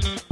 Mm-hmm.